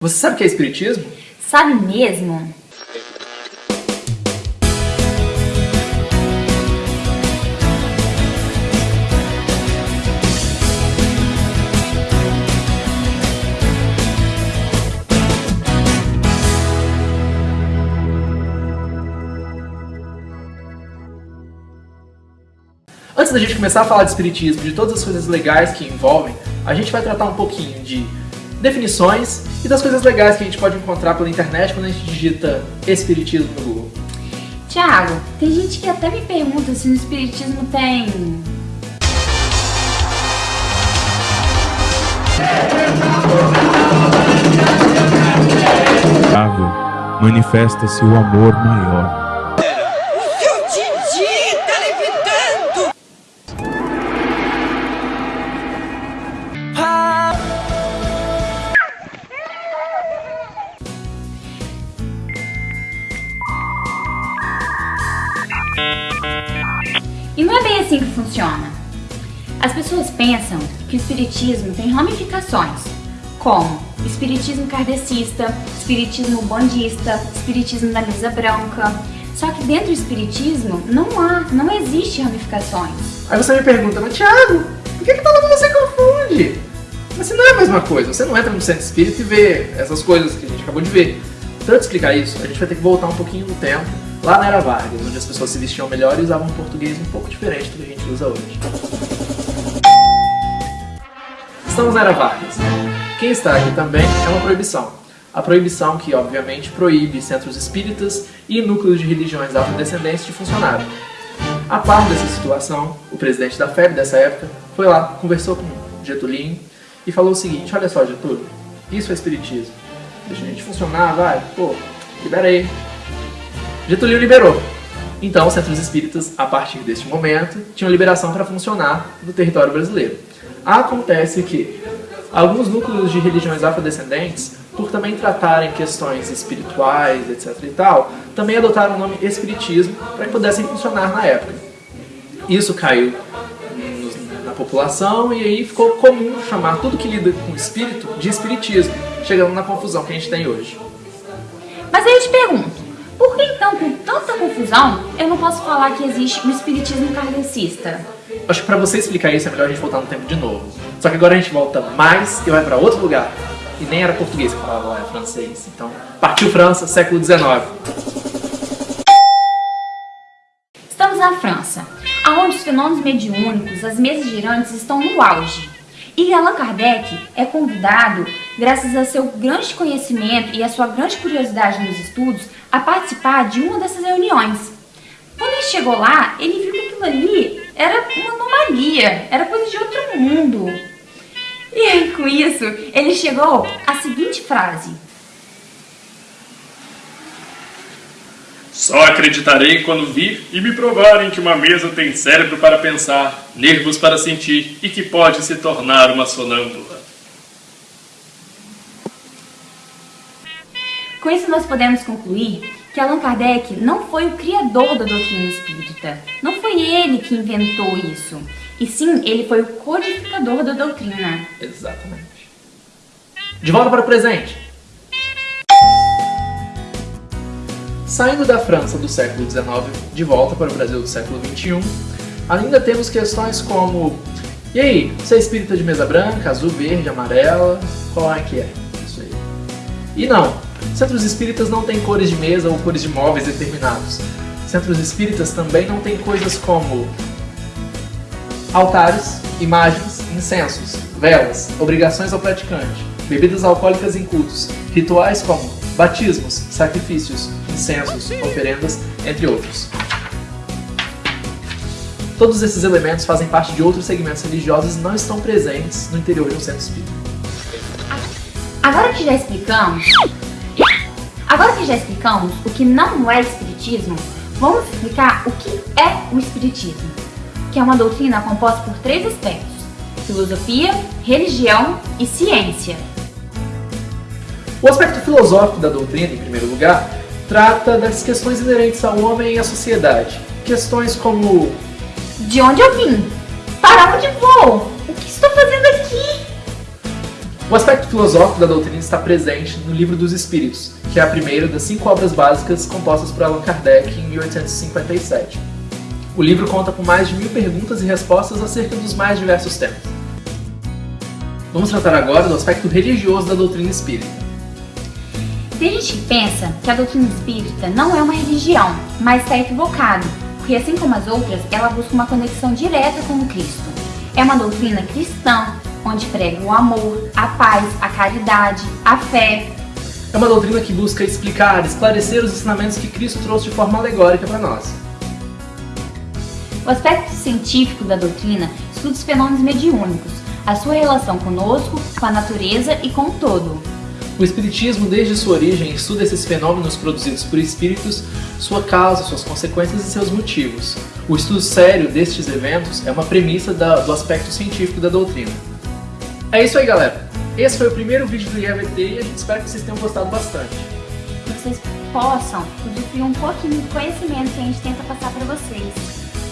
Você sabe o que é espiritismo? Sabe mesmo? Antes da gente começar a falar de espiritismo, de todas as coisas legais que envolvem, a gente vai tratar um pouquinho de definições e das coisas legais que a gente pode encontrar pela internet quando a gente digita espiritismo no Google. Tiago, tem gente que até me pergunta se no espiritismo tem manifesta-se o amor maior. É bem assim que funciona. As pessoas pensam que o espiritismo tem ramificações, como espiritismo kardecista, espiritismo bandista, espiritismo da mesa branca. Só que dentro do espiritismo não há, não existe ramificações. Aí você me pergunta, mas Thiago, por que, que todo se confunde? Mas não é a mesma coisa, você não entra no centro espírita e vê essas coisas que a gente acabou de ver. Para eu te explicar isso, a gente vai ter que voltar um pouquinho no tempo, lá na Era Vargas, onde as pessoas se vestiam melhor e usavam um português um pouco diferente do que a gente usa hoje. Estamos na Era Vargas. Quem está aqui também é uma proibição. A proibição que, obviamente, proíbe centros espíritas e núcleos de religiões afrodescendentes de funcionarem. A par dessa situação, o presidente da FEB dessa época foi lá, conversou com Getulinho e falou o seguinte, olha só Getúlio, isso é espiritismo. Deixa a gente funcionar, vai, pô, libera aí. Getúlio liberou. Então, os centros espíritas, a partir deste momento, tinham liberação para funcionar no território brasileiro. Acontece que alguns núcleos de religiões afrodescendentes, por também tratarem questões espirituais, etc e tal, também adotaram o nome espiritismo para que pudessem funcionar na época. Isso caiu na população e aí ficou comum chamar tudo que lida com espírito de espiritismo, chegando na confusão que a gente tem hoje. Mas aí eu te pergunto, por que então, com tanta confusão, eu não posso falar que existe um espiritismo kardecista? Acho que para você explicar isso é melhor a gente voltar no tempo de novo. Só que agora a gente volta mais e vai para outro lugar. E nem era português que falava lá, é francês. Então, partiu França, século XIX. Estamos na França, onde os fenômenos mediúnicos, as mesas girantes estão no auge. E Allan Kardec é convidado, graças a seu grande conhecimento e a sua grande curiosidade nos estudos, a participar de uma dessas reuniões. Quando ele chegou lá, ele viu que aquilo ali era uma anomalia, era coisa de outro mundo. E com isso, ele chegou à seguinte frase: Só acreditarei quando vir e me provarem que uma mesa tem cérebro para pensar, nervos para sentir e que pode se tornar uma sonâmbula. Com isso, nós podemos concluir que Allan Kardec não foi o criador da doutrina espírita. Não foi ele que inventou isso. E sim, ele foi o codificador da doutrina. Exatamente. De volta para o presente. Saindo da França do século XIX, de volta para o Brasil do século XXI, ainda temos questões como E aí, você é espírita de mesa branca, azul, verde, amarela? Qual é que é? Isso aí. E não, centros espíritas não têm cores de mesa ou cores de móveis determinados. Centros espíritas também não têm coisas como altares, imagens, incensos, velas, obrigações ao praticante, bebidas alcoólicas em cultos, rituais como batismos, sacrifícios, incensos, oferendas, entre outros. Todos esses elementos fazem parte de outros segmentos religiosos e não estão presentes no interior de um centro espírita. Agora que já explicamos, agora que já explicamos o que não é espiritismo, vamos explicar o que é o espiritismo, que é uma doutrina composta por três aspectos: filosofia, religião e ciência. O aspecto filosófico da doutrina, em primeiro lugar, trata das questões inerentes ao homem e à sociedade. Questões como De onde eu vim? Para onde vou? O que estou fazendo aqui? O aspecto filosófico da doutrina está presente no Livro dos Espíritos, que é a primeira das cinco obras básicas compostas por Allan Kardec em 1857. O livro conta com mais de mil perguntas e respostas acerca dos mais diversos temas. Vamos tratar agora do aspecto religioso da doutrina espírita. Tem gente que pensa que a doutrina espírita não é uma religião, mas está equivocado, porque assim como as outras, ela busca uma conexão direta com o Cristo. É uma doutrina cristã, onde prega o amor, a paz, a caridade, a fé. É uma doutrina que busca explicar, esclarecer os ensinamentos que Cristo trouxe de forma alegórica para nós. O aspecto científico da doutrina estuda os fenômenos mediúnicos, a sua relação conosco, com a natureza e com o todo. O Espiritismo, desde sua origem, estuda esses fenômenos produzidos por espíritos, sua causa, suas consequências e seus motivos. O estudo sério destes eventos é uma premissa da, do aspecto científico da doutrina. É isso aí, galera. Esse foi o primeiro vídeo do IAVT e a gente espera que vocês tenham gostado bastante. Que vocês possam usufruir um pouquinho do conhecimento que a gente tenta passar para vocês.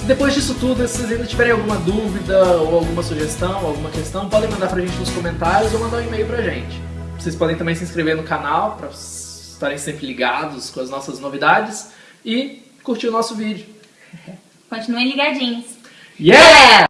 Depois disso tudo, se vocês ainda tiverem alguma dúvida ou alguma sugestão, alguma questão, podem mandar pra gente nos comentários ou mandar um e-mail pra gente. Vocês podem também se inscrever no canal para estarem sempre ligados com as nossas novidades e curtir o nosso vídeo. Continuem ligadinhos. Yeah!